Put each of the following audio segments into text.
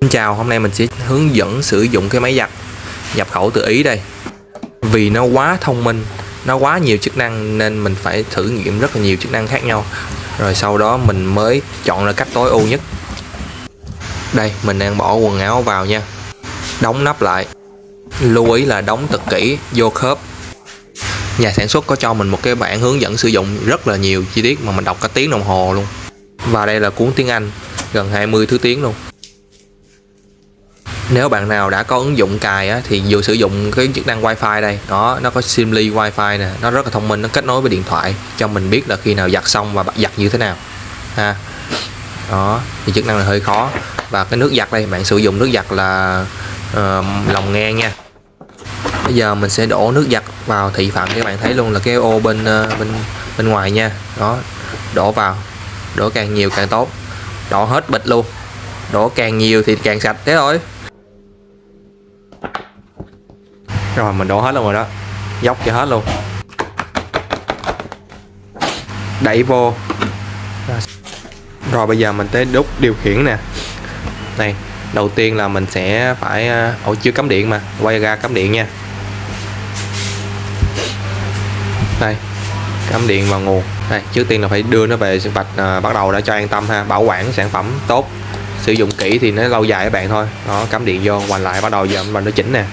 Xin chào, hôm nay mình sẽ hướng dẫn sử dụng cái máy giặt nhập khẩu từ Ý đây. Vì nó quá thông minh, nó quá nhiều chức năng nên mình phải thử nghiệm rất là nhiều chức năng khác nhau. Rồi sau đó mình mới chọn ra cách tối ưu nhất. Đây, mình đang bỏ quần áo vào nha. Đóng nắp lại. Lưu ý là đóng thật kỹ, vô khớp. Nhà sản xuất có cho mình một cái bản hướng dẫn sử dụng rất là nhiều chi tiết mà mình đọc cả tiếng đồng hồ luôn. Và đây là cuốn tiếng Anh, gần 20 thứ tiếng luôn nếu bạn nào đã có ứng dụng cài á, thì vừa sử dụng cái chức năng wifi đây đó nó có Simly wifi nè nó rất là thông minh nó kết nối với điện thoại cho mình biết là khi nào giặt xong và giặt như thế nào ha. Đó thì chức năng này hơi khó. Và cái nước giặt đây bạn sử dụng nước giặt là uh, lòng ngang nha. Bây giờ mình sẽ đổ nước giặt vào thị phạm các bạn thấy luôn là cái ô bên uh, bên bên ngoài nha. Đó đổ vào đổ càng nhiều càng tốt. Đổ hết bịch luôn. Đổ càng nhiều thì càng sạch thế thôi. Rồi mình đổ hết luôn rồi đó. Dốc cho hết luôn. Đẩy vô. Rồi bây giờ mình tới đúc điều khiển nè. Này đầu tiên là mình sẽ phải à, ổ chưa cắm điện mà. Quay ra cắm điện nha. Đây cắm điện vào nguồn. Đây trước tiên là phải đưa nó về vạch à, bắt đầu đã cho an tâm ha. Bảo quản sản phẩm tốt. Sử dụng kỹ thì nó lâu dài các bạn thôi. Đó cắm điện vô hoành lại bắt đầu giờ mình nó chỉnh nè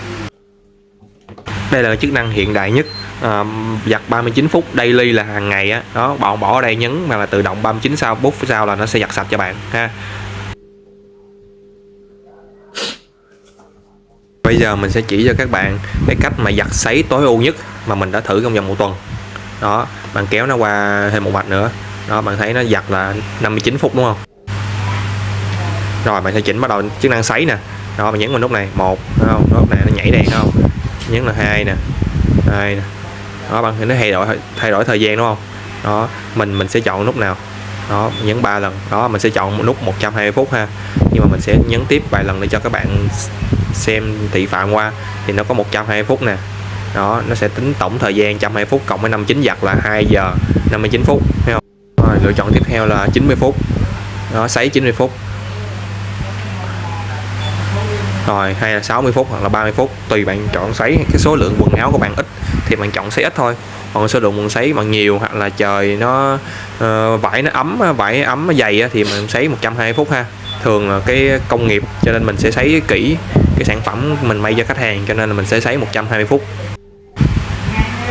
đây là chức năng hiện đại nhất. À, giặt 39 phút daily là hàng ngày á. Đó bạn bỏ ở đây nhấn mà là tự động 39 sau phút sau là nó sẽ giặt sạch cho bạn ha. Bây giờ mình sẽ chỉ cho các bạn cái cách mà giặt sấy tối ưu nhất mà mình đã thử trong vòng một tuần. Đó bạn kéo nó qua thêm một mạch nữa. Đó bạn thấy nó giặt là 59 phút đúng không? Rồi bạn sẽ chỉnh bắt đầu chức năng sấy nè đó mình nhấn vào nút này một không? Nút này nó nhảy đèn không? Nhấn là hai nè hai nè. Đó bạn thì nó thay đổi thay đổi thời gian đúng không? Đó mình mình sẽ chọn nút nào? Đó nhấn ba lần. Đó mình sẽ chọn một nút 120 phút ha. Nhưng mà mình sẽ nhấn tiếp vài lần để cho các bạn xem thị phạm qua. Thì nó có 120 phút nè. Đó nó sẽ tính tổng thời gian 120 phút cộng với 59 giặt là 2 giờ 59 phút thấy không? Rồi, lựa chọn tiếp theo là 90 phút. Đó sấy 90 phút rồi hay là 60 phút hoặc là 30 phút tùy bạn chọn sấy cái số lượng quần áo của bạn ít thì bạn chọn sấy ít thôi. Còn số lượng quần sấy mà nhiều hoặc là trời nó uh, vải nó ấm vải ấm nó dày thì mình sấy 120 phút ha. Thường là cái công nghiệp cho nên mình sẽ sấy kỹ cái sản phẩm mình may cho khách hàng cho nên là mình sẽ sấy 120 phút.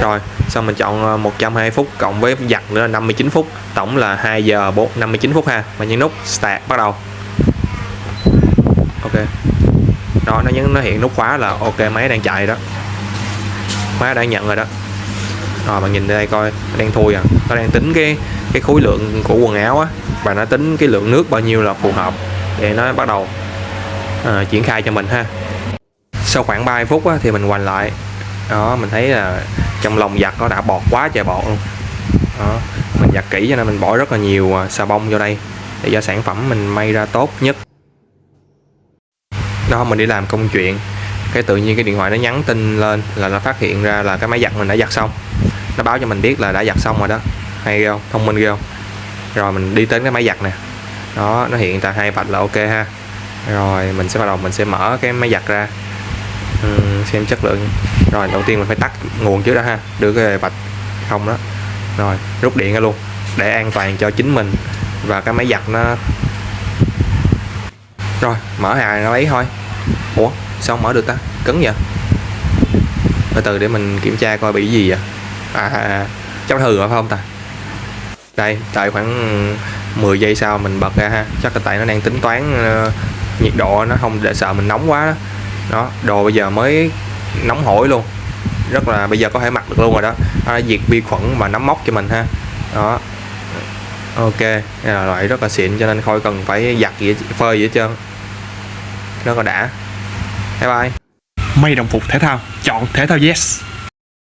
Rồi xong mình chọn ờ, 120 phút cộng với giặt nữa là 59 phút. Tổng là 2 giờ 4 59 phút ha. Và nhấn nút start bắt đầu. Ok đó nó nhấn nó hiện nút khóa là ok máy đang chạy đó. Máy đã nhận rồi đó. Rồi bạn nhìn đây coi nó đang thui à. Nó đang tính cái cái khối lượng của quần áo á và nó tính cái lượng nước bao nhiêu là phù hợp để nó bắt đầu à, triển khai cho mình ha. Sau khoảng 30 phút á, thì mình hoành lại. Đó mình thấy là trong lòng giặt nó đã bọt quá trời bọt luôn. Đó mình giặt kỹ cho nên mình bỏ rất là nhiều ờ, xà bông vô đây. Để cho sản phẩm mình may ra tốt nhất đó mình đi làm công chuyện. Cái tự nhiên cái điện thoại nó nhắn tin lên là nó phát hiện ra là cái máy giặt mình đã giặt xong. Nó báo cho mình biết là đã giặt xong rồi đó. Hay không? Thông minh ghê không? Rồi mình đi đến cái máy giặt nè. Đó nó hiện tại hai vạch là ok ha. Rồi mình sẽ bắt đầu mình sẽ mở cái máy giặt ra. Ừ, xem chất lượng. Rồi đầu tiên mình phải tắt nguồn trước đó ha. Đưa cái vạch không đó. Rồi rút điện ra luôn. Để an toàn cho chính mình và cái máy giặt nó. Rồi mở hàng nó lấy thôi ủa sao mở được ta? Cứng vậy? Từ từ để mình kiểm tra coi bị gì vậy. À, à, à. Phải không ta? Đây tại khoảng 10 giây sau mình bật ra ha. Chắc là tại nó đang tính toán uh, nhiệt độ nó không để sợ mình nóng quá đó. đó đồ bây giờ mới nóng hổi luôn. Rất là bây giờ có thể mặc được luôn rồi đó. Nó đã diệt vi khuẩn và nấm mốc cho mình ha. Đó. Ok là loại rất là xịn cho nên không cần phải giặt gì phơi gì hết trơn. Rất là đã bye bye. May đồng phục thể thao. Chọn thể thao yes.